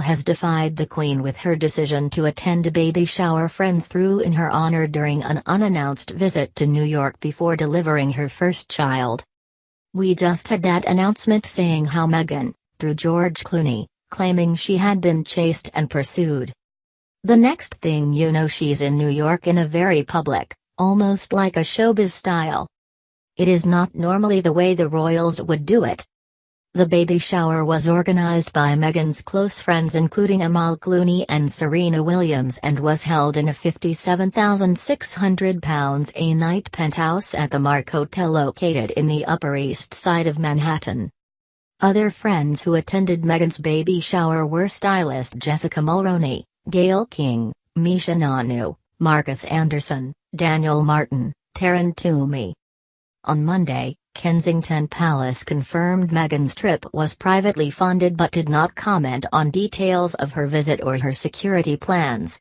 has defied the Queen with her decision to attend a baby shower friends threw in her honor during an unannounced visit to New York before delivering her first child. We just had that announcement saying how Meghan, through George Clooney, claiming she had been chased and pursued. The next thing you know she's in New York in a very public, almost like a showbiz style. It is not normally the way the royals would do it. The baby shower was organized by Meghan's close friends including Amal Clooney and Serena Williams and was held in a £57,600 a night penthouse at the Mark Hotel located in the Upper East Side of Manhattan. Other friends who attended Meghan's baby shower were stylist Jessica Mulroney, Gayle King, Misha Nonoo, Markus Anderson, Daniel Martin, Taryn Toomey. On Monday, Kensington Palace confirmed Meghan's trip was privately funded but did not comment on details of her visit or her security plans.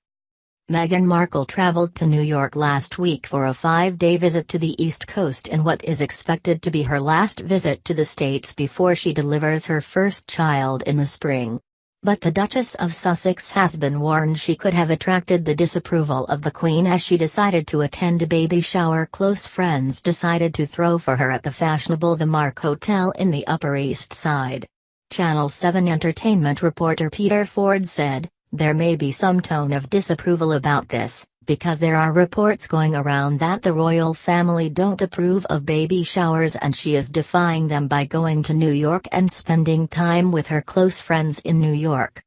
Meghan Markle traveled to New York last week for a five-day visit to the East Coast in what is expected to be her last visit to the States before she delivers her first child in the spring. But the Duchess of Sussex has been warned she could have attracted the disapproval of the Queen as she decided to attend a baby shower close friends decided to throw for her at the fashionable The Mark Hotel in the Upper East Side. Channel 7 entertainment reporter Peter Ford said, there may be some tone of disapproval about this, because there are reports going around that the royal family don't approve of baby showers and she is defying them by going to New York and spending time with her close friends in New York.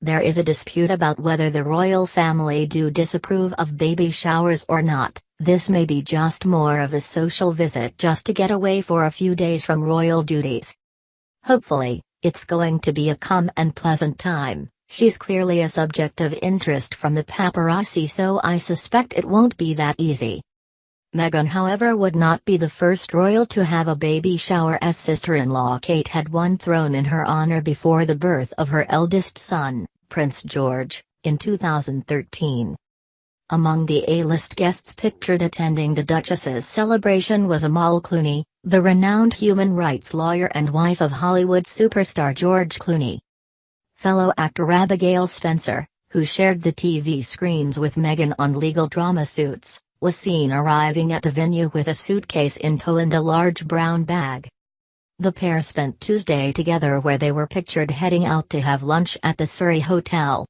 There is a dispute about whether the royal family do disapprove of baby showers or not, this may be just more of a social visit just to get away for a few days from royal duties. Hopefully, it's going to be a calm and pleasant time. She's clearly a subject of interest from the paparazzi so I suspect it won't be that easy. Meghan however would not be the first royal to have a baby shower as sister-in-law Kate had one thrown in her honor before the birth of her eldest son, Prince George, in 2013. Among the A-list guests pictured attending the Duchess's celebration was Amal Clooney, the renowned human rights lawyer and wife of Hollywood superstar George Clooney. Fellow actor Abigail Spencer, who shared the TV screens with Meghan on legal drama Suits, was seen arriving at the venue with a suitcase in tow and a large brown bag. The pair spent Tuesday together where they were pictured heading out to have lunch at the Surrey Hotel.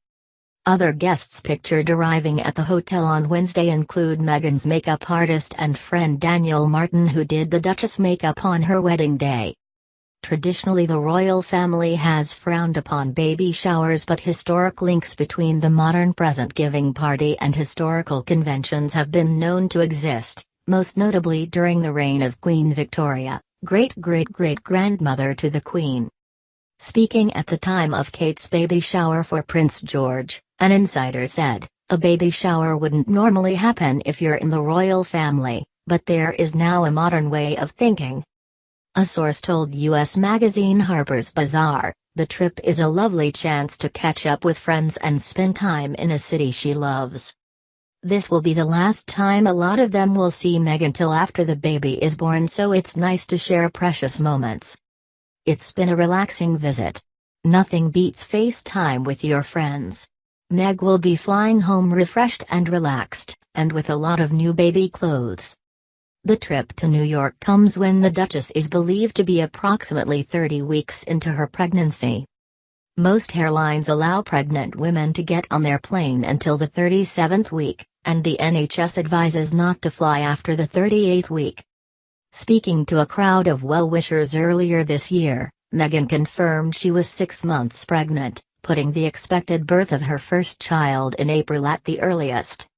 Other guests pictured arriving at the hotel on Wednesday include Meghan's makeup artist and friend Daniel Martin who did the Duchess makeup on her wedding day. Traditionally the royal family has frowned upon baby showers but historic links between the modern present giving party and historical conventions have been known to exist, most notably during the reign of Queen Victoria, great-great-great-grandmother to the Queen. Speaking at the time of Kate's baby shower for Prince George, an insider said, a baby shower wouldn't normally happen if you're in the royal family, but there is now a modern way of thinking, a source told U.S. magazine Harper's Bazaar, the trip is a lovely chance to catch up with friends and spend time in a city she loves. This will be the last time a lot of them will see Meg until after the baby is born so it's nice to share precious moments. It's been a relaxing visit. Nothing beats FaceTime with your friends. Meg will be flying home refreshed and relaxed, and with a lot of new baby clothes. The trip to New York comes when the Duchess is believed to be approximately 30 weeks into her pregnancy. Most airlines allow pregnant women to get on their plane until the 37th week, and the NHS advises not to fly after the 38th week. Speaking to a crowd of well-wishers earlier this year, Meghan confirmed she was six months pregnant, putting the expected birth of her first child in April at the earliest.